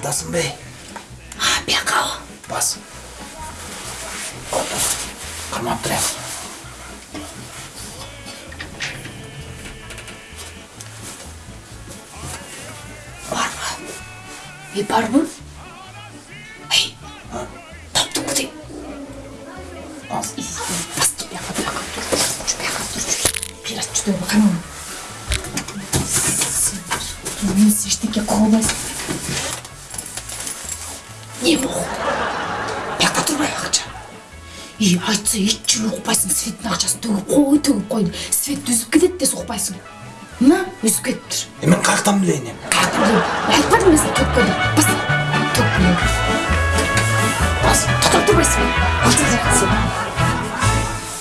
Dați-mi bei. Hai, pe acolo. Pasă. Că m-am treabă. Barbă. E barba? Ei. dă-mi cu tine. Pasă, tu pleacă, pega. Tu știu, pleacă, tu știu. Pira, tu știu, uma că nu. Nu se știe că acolo mai не бұл бияка тұрмай ақша и айтса еш жыл ұқпайсың светтің ақшасын төгіп қой төгіп қой свет үзіп кетеді десе ұқпайсың мына үзіп кетіп тұр мен қаяқтан білейін енді? Я айтпадым мен саған төгіп қой деп бас